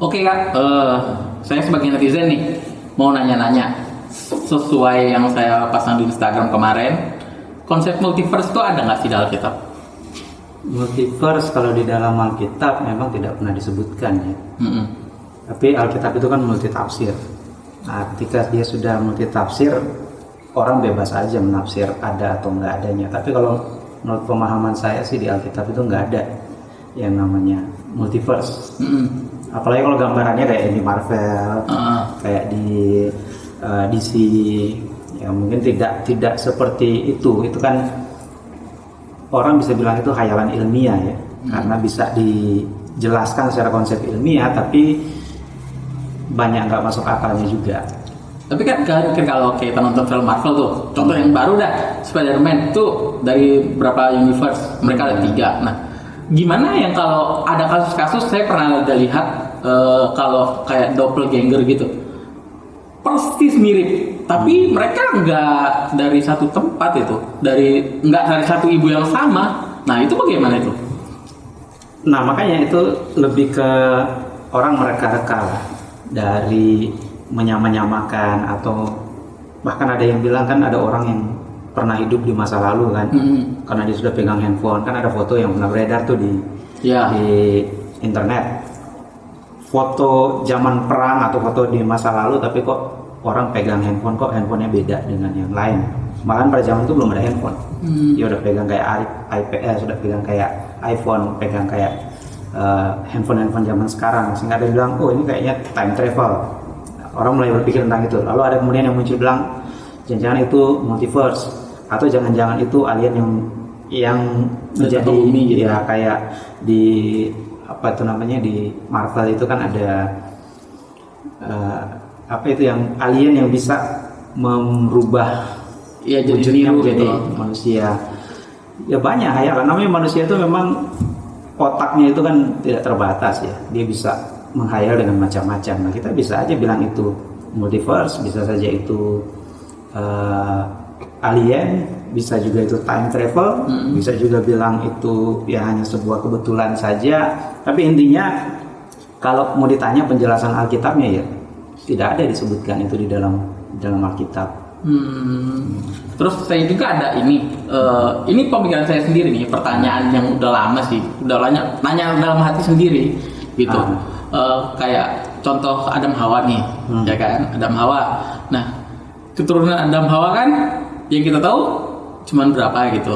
Oke kak, eh, saya sebagai netizen nih mau nanya-nanya sesuai yang saya pasang di Instagram kemarin. Konsep multiverse itu ada nggak sih dalam Alkitab? Multiverse kalau di dalam Alkitab memang tidak pernah disebutkan ya. Mm-mm. Tapi Alkitab itu kan multi tafsir. Nah, ketika dia sudah multi tafsir, orang bebas aja menafsir ada atau enggak adanya. Tapi kalau menurut pemahaman saya sih di Alkitab itu enggak ada yang namanya multiverse. Mm-mm. Apalagi kalau gambarannya kayak di Marvel, Ah, kayak di uh, DC, ya mungkin tidak tidak seperti itu. Itu kan orang bisa bilang itu khayalan ilmiah ya, karena bisa dijelaskan secara konsep ilmiah, tapi banyak nggak masuk akalnya juga. Tapi kan kan kalau kita nonton film Marvel tuh, contoh yang baru dah Spider-Man tuh dari berapa universe mereka ada tiga. Nah, gimana yang kalau ada kasus-kasus saya pernah ada lihat eh, kalau kayak doppelganger gitu, persis mirip, tapi mereka nggak dari satu tempat itu, dari nggak dari satu ibu yang sama. Nah itu bagaimana itu? Nah makanya itu lebih ke orang mereka-reka lah. dari menyamanyamakan atau bahkan ada yang bilang kan ada orang yang pernah hidup di masa lalu kan. Mm-mm. karena dia sudah pegang handphone. Kan ada foto yang pernah beredar tuh di Ya. di internet. Foto zaman perang atau foto di masa lalu tapi kok orang pegang handphone kok handphonenya beda dengan yang lain. Malahan pada zaman itu belum ada handphone. Hmm. dia udah pegang kayak iPad eh, sudah pegang kayak iPhone pegang kayak eh, handphone-handphone zaman sekarang. Sehingga ada yang bilang oh ini kayaknya time travel. Orang mulai berpikir tentang itu. Lalu ada kemudian yang muncul bilang jangan-jangan itu multiverse atau jangan-jangan itu alien yang yang menjadi bumi gitu. ya kayak di apa itu namanya di Marvel itu kan ada eh, apa itu yang alien yang bisa merubah Iya jadi wujudnya menjadi gitu. manusia ya banyak ya namanya manusia itu memang otaknya itu kan tidak terbatas ya dia bisa menghayal dengan macam-macam nah kita bisa aja bilang itu multiverse bisa saja itu eh, alien bisa juga itu time travel Mm-mm. bisa juga bilang itu ya hanya sebuah kebetulan saja tapi intinya kalau mau ditanya penjelasan Alkitabnya ya tidak ada disebutkan itu di dalam di dalam Alkitab Hmm. Terus saya juga ada ini, eh, ini pemikiran saya sendiri nih, pertanyaan yang udah lama sih, udah nanya, nanya dalam hati sendiri, gitu. Ah. Eh, kayak contoh Adam Hawa nih, Hmm. ya kan, Adam Hawa. Nah, keturunan Adam Hawa kan, yang kita tahu cuman berapa gitu,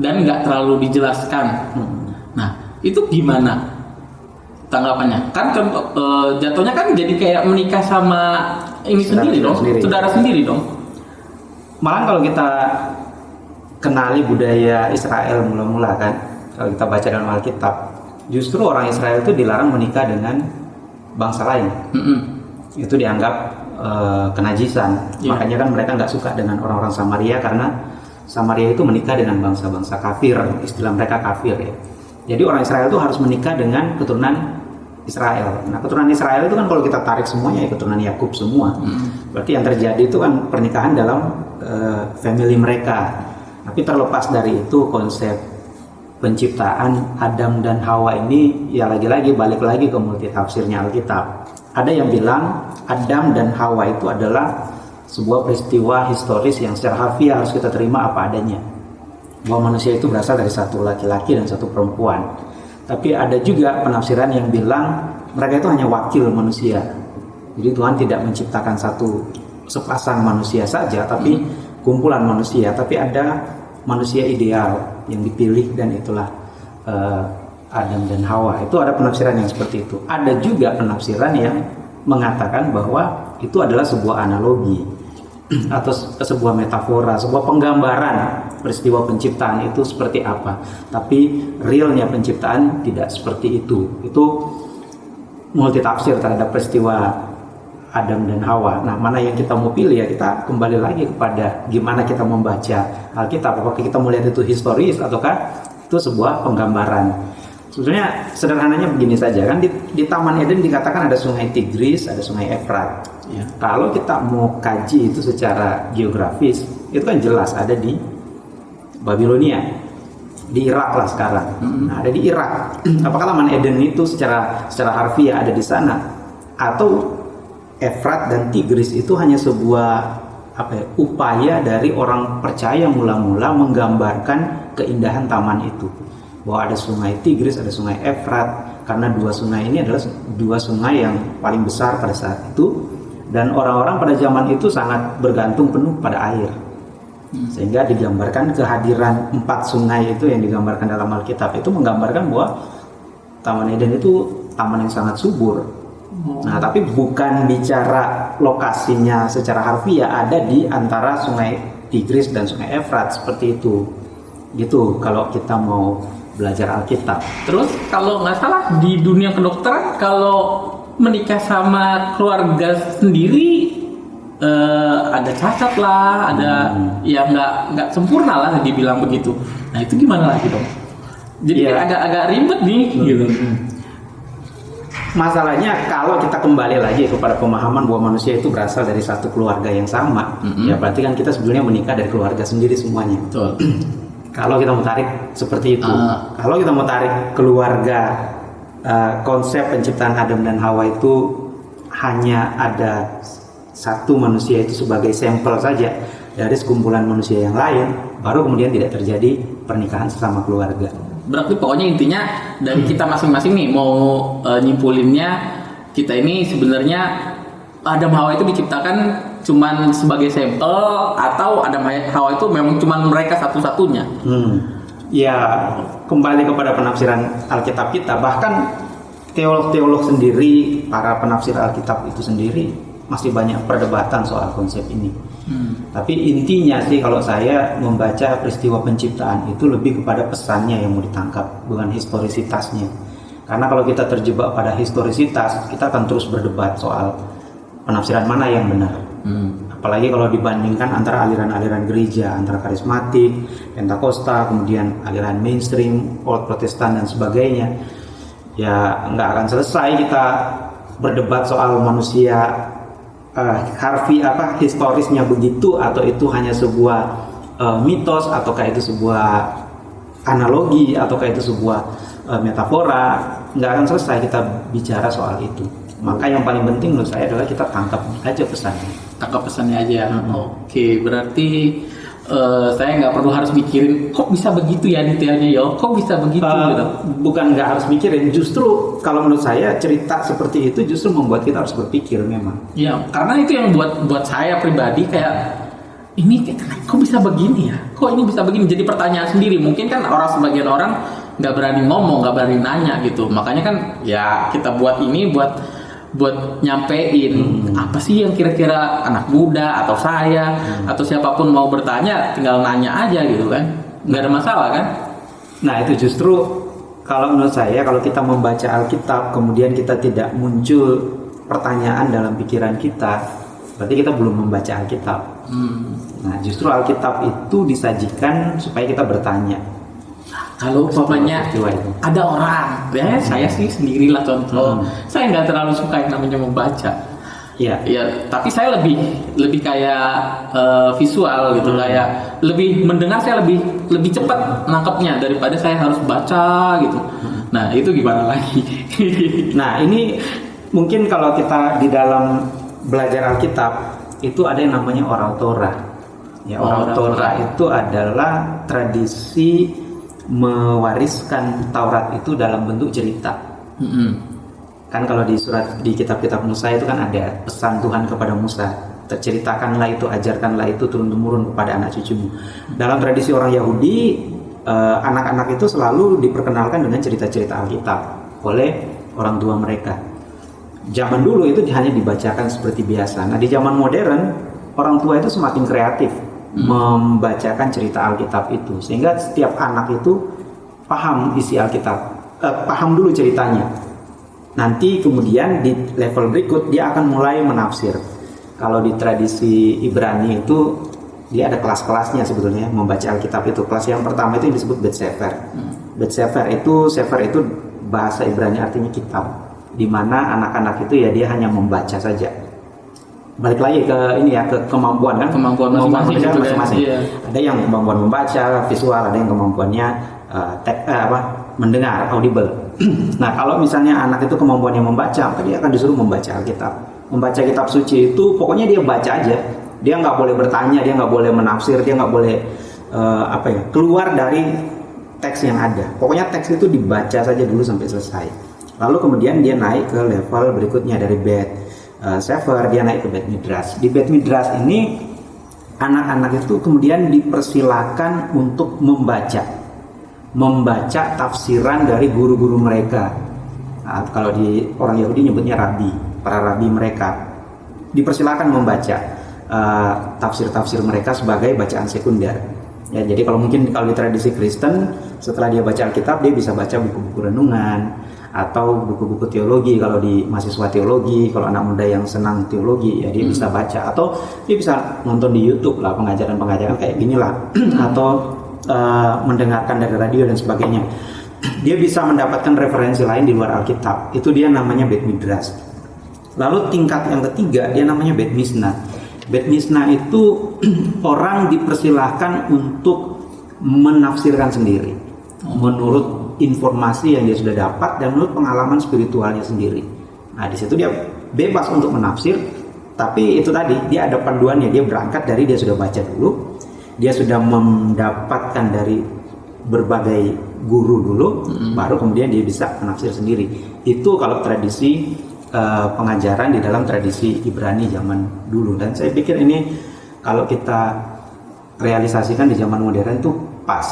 dan nggak terlalu dijelaskan. Hmm. Nah, itu gimana tanggapannya? Kan contoh, eh, jatuhnya kan jadi kayak menikah sama ini Saudara- sendiri dong, sendiri. saudara sendiri dong. Malah kalau kita kenali budaya Israel mula-mula kan, kalau kita baca dalam Alkitab, justru orang Israel itu dilarang menikah dengan bangsa lain. Mm-mm. Itu dianggap eh, kenajisan. Iya. Makanya kan mereka nggak suka dengan orang-orang Samaria karena Samaria itu menikah dengan bangsa-bangsa kafir, istilah mereka kafir ya. Jadi orang Israel itu harus menikah dengan keturunan Israel. Nah, keturunan Israel itu kan kalau kita tarik semuanya ya keturunan Yakub semua. Mm. Berarti yang terjadi itu kan pernikahan dalam eh, family mereka. Tapi terlepas dari itu konsep penciptaan Adam dan Hawa ini ya lagi-lagi balik lagi ke multi tafsirnya Alkitab. Ada yang bilang Adam dan Hawa itu adalah sebuah peristiwa historis yang secara harfiah harus kita terima apa adanya. Bahwa manusia itu berasal dari satu laki-laki dan satu perempuan. Tapi ada juga penafsiran yang bilang mereka itu hanya wakil manusia. Jadi Tuhan tidak menciptakan satu sepasang manusia saja, tapi kumpulan manusia. Tapi ada manusia ideal yang dipilih dan itulah eh, Adam dan Hawa. Itu ada penafsiran yang seperti itu. Ada juga penafsiran yang mengatakan bahwa itu adalah sebuah analogi atau se- sebuah metafora, sebuah penggambaran peristiwa penciptaan itu seperti apa. Tapi realnya penciptaan tidak seperti itu. Itu multitafsir terhadap peristiwa Adam dan Hawa. Nah, mana yang kita mau pilih ya kita kembali lagi kepada gimana kita membaca Alkitab. Apakah kita melihat itu historis ataukah itu sebuah penggambaran? Sebetulnya sederhananya begini saja kan di, di Taman Eden dikatakan ada sungai Tigris, ada sungai Efrat. Ya. Kalau kita mau kaji itu secara geografis, itu kan jelas ada di Babilonia. di Irak lah sekarang. Nah, ada di Irak. Apakah Taman Eden itu secara secara harfiah ada di sana atau Efrat dan Tigris itu hanya sebuah apa ya, upaya dari orang percaya mula-mula menggambarkan keindahan taman itu. Bahwa ada sungai Tigris, ada sungai Efrat karena dua sungai ini adalah dua sungai yang paling besar pada saat itu dan orang-orang pada zaman itu sangat bergantung penuh pada air sehingga digambarkan kehadiran empat sungai itu yang digambarkan dalam Alkitab itu menggambarkan bahwa Taman Eden itu taman yang sangat subur. Nah, tapi bukan bicara lokasinya secara harfiah ada di antara sungai Tigris dan sungai Efrat seperti itu. Gitu kalau kita mau belajar Alkitab. Terus kalau nggak salah di dunia kedokteran kalau menikah sama keluarga sendiri eh, ada cacat lah, ada Hmm. ya nggak nggak sempurna lah dibilang begitu. Nah itu gimana lagi dong? Jadi kayak agak-agak ribet nih gitu. Masalahnya kalau kita kembali lagi kepada pemahaman bahwa manusia itu berasal dari satu keluarga yang sama, Mm-mm. ya berarti kan kita sebenarnya menikah dari keluarga sendiri semuanya. Betul. Kalau kita mau tarik seperti itu, Ah. kalau kita mau tarik keluarga uh, konsep penciptaan Adam dan Hawa itu hanya ada satu manusia itu sebagai sampel saja dari sekumpulan manusia yang lain, baru kemudian tidak terjadi pernikahan sesama keluarga. Berarti pokoknya intinya dari kita masing-masing nih mau eh, nyimpulinnya kita ini sebenarnya Adam Hawa itu diciptakan cuman sebagai sampel atau Adam Hawa itu memang cuman mereka satu-satunya. Hmm. Ya kembali kepada penafsiran Alkitab kita, bahkan teolog-teolog sendiri, para penafsir Alkitab itu sendiri masih banyak perdebatan soal konsep ini. Tapi intinya sih kalau saya membaca peristiwa penciptaan itu lebih kepada pesannya yang mau ditangkap, bukan historisitasnya. Karena kalau kita terjebak pada historisitas, kita akan terus berdebat soal penafsiran mana yang benar. Apalagi kalau dibandingkan antara aliran-aliran gereja, antara karismatik, pentakosta, kemudian aliran mainstream, old protestan dan sebagainya, ya nggak akan selesai kita berdebat soal manusia eh, harfi apa historisnya begitu atau itu hanya sebuah eh, mitos ataukah itu sebuah analogi ataukah itu sebuah eh, metafora nggak akan selesai kita bicara soal itu. Maka yang paling penting menurut saya adalah kita tangkap aja pesannya Tangkap pesannya aja. Hmm. Oke, berarti eh, saya nggak perlu harus mikirin kok bisa begitu ya detailnya yo, kok bisa begitu Eh, gitu. bukan nggak harus mikirin justru kalau menurut saya cerita seperti itu justru membuat kita harus berpikir memang Ya, karena itu yang buat buat saya pribadi kayak ini kok bisa begini ya? Kok ini bisa begini? Jadi pertanyaan sendiri. Mungkin kan orang sebagian orang nggak berani ngomong, nggak berani nanya gitu. Makanya kan ya kita buat ini buat buat nyampein apa sih yang kira-kira anak muda atau saya atau siapa pun mau bertanya tinggal nanya aja gitu kan nggak ada masalah kan Nah itu justru kalau menurut saya kalau kita membaca Alkitab kemudian kita tidak muncul pertanyaan dalam pikiran kita berarti kita belum membaca Alkitab. Hmm. Nah justru Alkitab itu disajikan supaya kita bertanya. Kalau umpamanya ada orang, ya saya sih sendirilah contoh. Hmm. Saya nggak terlalu suka yang namanya membaca. Iya. Ya, tapi saya lebih lebih kayak eh, visual gitu, Hmm. kayak lebih mendengar saya lebih lebih cepat nangkepnya daripada saya harus baca gitu. Hmm. Nah itu gimana lagi? Nah ini mungkin kalau kita di dalam belajar Alkitab itu ada yang namanya oral Torah. Ya oral Torah. itu adalah tradisi mewariskan Taurat itu dalam bentuk cerita. Mm-mm. Kan kalau di surat di kitab-kitab Musa itu kan ada pesan Tuhan kepada Musa, terceritakanlah itu, ajarkanlah itu turun temurun kepada anak cucumu. Dalam tradisi orang Yahudi, eh, anak-anak itu selalu diperkenalkan dengan cerita-cerita Alkitab oleh orang tua mereka. Zaman dulu itu hanya dibacakan seperti biasa. Nah di zaman modern, orang tua itu semakin kreatif membacakan cerita Alkitab itu, sehingga setiap anak itu paham isi Alkitab, eh, paham dulu ceritanya. Nanti kemudian di level berikut dia akan mulai menafsir. Kalau di tradisi Ibrani itu dia ada kelas-kelasnya sebetulnya membaca Alkitab itu. Kelas yang pertama itu yang disebut Bet Sefer. Bet Sefer itu Sefer itu bahasa Ibrani artinya kitab. Di mana anak-anak itu ya dia hanya membaca saja. Balik lagi ke ini ya ke kemampuan kan Kemampuan masing-masing membaca gitu ya. Iya. Ada yang kemampuan membaca visual, ada yang kemampuannya uh, tek, uh, apa mendengar audible. nah kalau misalnya anak itu kemampuannya membaca, maka dia akan disuruh membaca Alkitab. Membaca kitab suci itu pokoknya dia baca aja. Dia nggak boleh bertanya, dia nggak boleh menafsir, dia nggak boleh uh, apa ya keluar dari teks yang ada. Pokoknya teks itu dibaca saja dulu sampai selesai. Lalu kemudian dia naik ke level berikutnya dari bed uh, sefer, dia naik ke bed midras. Di bed midras ini anak-anak itu kemudian dipersilakan untuk membaca membaca tafsiran dari guru-guru mereka. Nah, kalau di orang Yahudi nyebutnya rabi, para rabi mereka dipersilakan membaca uh, tafsir-tafsir mereka sebagai bacaan sekunder. Ya, jadi kalau mungkin kalau di tradisi Kristen setelah dia baca Alkitab dia bisa baca buku-buku renungan atau buku-buku teologi kalau di mahasiswa teologi kalau anak muda yang senang teologi ya dia hmm. bisa baca. Atau dia bisa nonton di YouTube lah pengajaran-pengajaran kayak gini lah. Atau uh, mendengarkan dari radio dan sebagainya. Dia bisa mendapatkan referensi lain di luar Alkitab. Itu dia namanya Bet Midrash. Lalu tingkat yang ketiga dia namanya Bet Misna Bet Misna itu orang dipersilahkan untuk menafsirkan sendiri. Menurut informasi yang dia sudah dapat dan menurut pengalaman spiritualnya sendiri. Nah, di situ dia bebas untuk menafsir, tapi itu tadi dia ada panduannya. Dia berangkat dari dia sudah baca dulu, dia sudah mendapatkan dari berbagai guru dulu, hmm. baru kemudian dia bisa menafsir sendiri. Itu kalau tradisi uh, pengajaran di dalam tradisi Ibrani zaman dulu. Dan saya pikir ini kalau kita realisasikan di zaman modern itu pas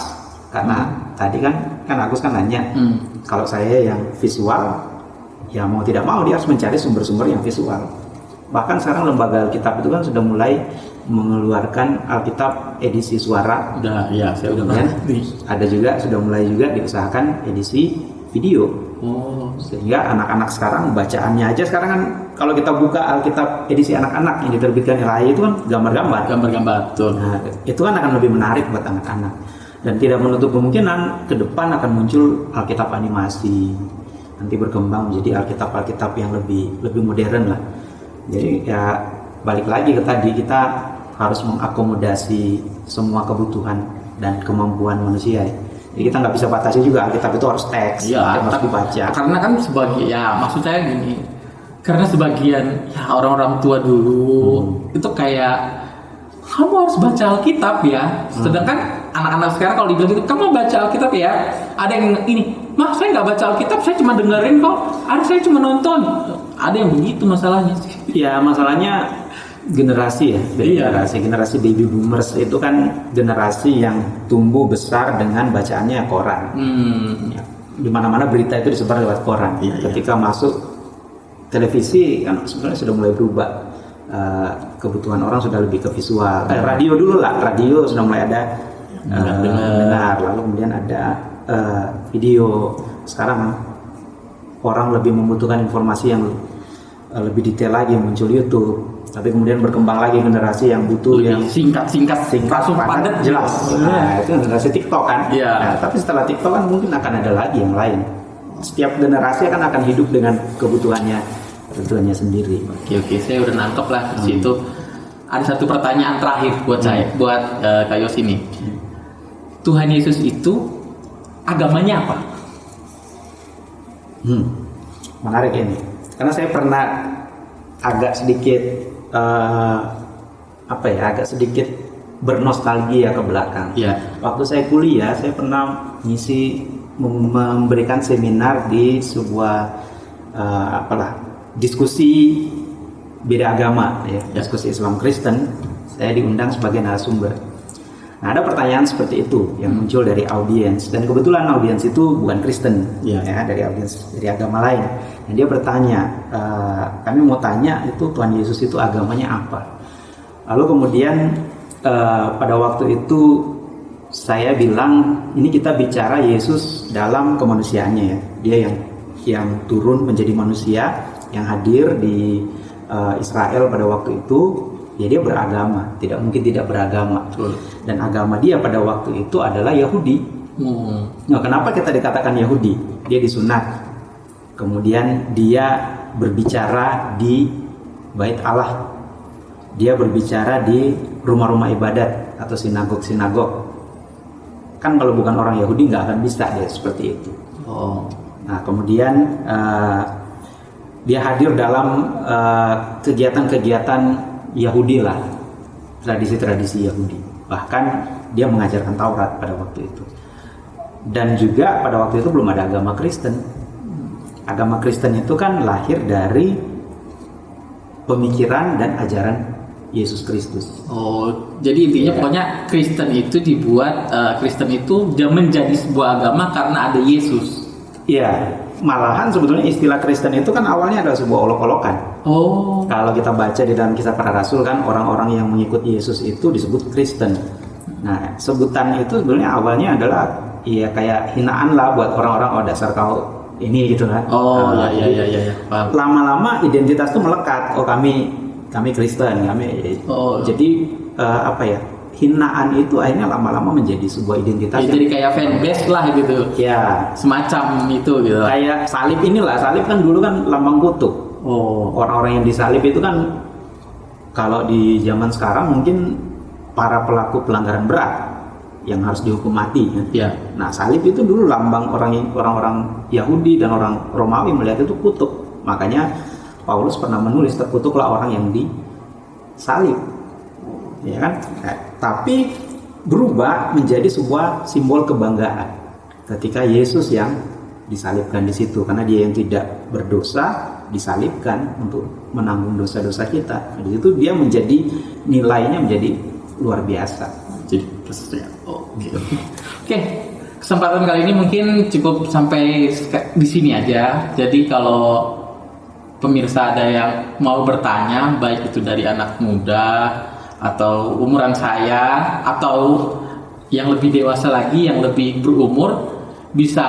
karena hmm. tadi kan kan Agus kan nanya hmm. kalau saya yang visual ya mau tidak mau dia harus mencari sumber-sumber yang visual. Bahkan sekarang lembaga Alkitab itu kan sudah mulai mengeluarkan Alkitab edisi suara. Udah ya saya udah kan? ada juga sudah mulai juga diusahakan edisi video. Oh. sehingga anak-anak sekarang bacaannya aja sekarang kan kalau kita buka Alkitab edisi anak-anak yang diterbitkan LHI itu kan gambar-gambar. Gambar-gambar nah, itu kan akan lebih menarik buat anak-anak dan tidak menutup kemungkinan ke depan akan muncul Alkitab animasi nanti berkembang menjadi Alkitab-Alkitab yang lebih lebih modern lah jadi ya balik lagi ke tadi kita harus mengakomodasi semua kebutuhan dan kemampuan manusia ya. Jadi kita nggak bisa batasi juga Alkitab itu harus teks, ya, harus dibaca. Karena kan sebagai ya maksud saya gini, karena sebagian ya orang-orang tua dulu hmm. itu kayak kamu harus baca Alkitab ya. Hmm. Anak-anak sekarang kalau dibilang gitu, kamu baca Alkitab ya. Ada yang ini, mah saya nggak baca Alkitab, saya cuma dengerin kok. Ada saya cuma nonton. Ada yang begitu masalahnya sih. Ya masalahnya generasi ya, iya. generasi generasi baby boomers itu kan generasi yang tumbuh besar dengan bacaannya koran. Hmm. Ya, di mana-mana berita itu disebar lewat koran. Iya, iya. Ketika iya. masuk televisi kan sebenarnya sudah mulai berubah uh, kebutuhan orang sudah lebih ke visual. Eh, radio dulu lah, radio sudah mulai ada uh, dengar, lalu kemudian ada uh, video. Sekarang orang lebih membutuhkan informasi yang uh, lebih detail lagi muncul YouTube. Tapi kemudian berkembang lagi generasi yang butuh lebih yang singkat singkat singkat langsung padat jelas. Nah, itu generasi TikTok kan. Yeah. Nah, tapi setelah TikTok kan mungkin akan ada lagi yang lain. Setiap generasi kan akan hidup dengan kebutuhannya kebutuhannya sendiri. Oke oke, saya udah nangkep lah di hmm. situ. Ada satu pertanyaan terakhir buat hmm. saya, buat uh, Kayos ini. Hmm. Tuhan Yesus itu agamanya apa? Hmm, menarik ini. Karena saya pernah agak sedikit uh, apa ya, agak sedikit bernostalgia ke belakang. Ya. Waktu saya kuliah, saya pernah ngisi memberikan seminar di sebuah uh, apalah diskusi beda agama ya, ya, diskusi Islam Kristen, saya diundang sebagai narasumber. Nah, ada pertanyaan seperti itu yang hmm. muncul dari audiens dan kebetulan audiens itu bukan Kristen ya, ya dari audiens dari agama lain. Dan dia bertanya, e, kami mau tanya itu Tuhan Yesus itu agamanya apa? Lalu kemudian e, pada waktu itu saya bilang ini kita bicara Yesus dalam kemanusiaannya ya. Dia yang yang turun menjadi manusia yang hadir di uh, Israel pada waktu itu ya dia beragama tidak mungkin tidak beragama Betul. dan agama dia pada waktu itu adalah Yahudi hmm. nah kenapa kita dikatakan Yahudi dia disunat kemudian dia berbicara di bait Allah dia berbicara di rumah-rumah ibadat atau sinagog-sinagog kan kalau bukan orang Yahudi nggak akan bisa dia seperti itu. Oh. Nah kemudian eh, dia hadir dalam eh, kegiatan-kegiatan Yahudi lah, tradisi-tradisi Yahudi. Bahkan dia mengajarkan Taurat pada waktu itu. Dan juga pada waktu itu belum ada agama Kristen. Agama Kristen itu kan lahir dari pemikiran dan ajaran Yesus Kristus. Oh, jadi intinya Iya. pokoknya Kristen itu dibuat eh, Kristen itu menjadi sebuah agama karena ada Yesus. Iya, malahan sebetulnya istilah Kristen itu kan awalnya adalah sebuah olok-olokan. Oh. Kalau kita baca di dalam kisah para rasul kan orang-orang yang mengikuti Yesus itu disebut Kristen. Nah, sebutan itu sebenarnya awalnya adalah ya kayak hinaan lah buat orang-orang oh dasar kau ini gitu kan. Oh, Nah, ya ya ya ya. Lama-lama identitas itu melekat. Oh, kami kami Kristen, kami Oh. jadi eh, apa ya? Hinaan itu akhirnya lama-lama menjadi sebuah identitas Ya, jadi kayak fanbase lah gitu. ya Semacam itu gitu. kayak salib inilah salib kan dulu kan lambang kutuk Oh. orang-orang yang disalib itu kan kalau di zaman sekarang mungkin para pelaku pelanggaran berat yang harus dihukum mati kan. Ya. Nah salib itu dulu lambang orang orang-orang Yahudi dan orang Romawi melihat itu kutuk makanya Paulus pernah menulis terkutuklah orang yang disalib ya kan Nah, tapi berubah menjadi sebuah simbol kebanggaan ketika Yesus yang disalibkan di situ karena dia yang tidak berdosa disalibkan untuk menanggung dosa-dosa kita Nah, di situ dia menjadi nilainya menjadi luar biasa Jadi prosesnya. Oke. Oke. Kesempatan kali ini mungkin cukup sampai di sini aja. Jadi kalau pemirsa ada yang mau bertanya, baik itu dari anak muda atau umuran saya atau yang lebih dewasa lagi, yang lebih berumur, bisa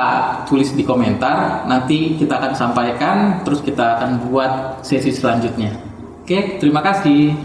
tulis di komentar. Nanti kita akan sampaikan, terus kita akan buat sesi selanjutnya. Oke, terima kasih.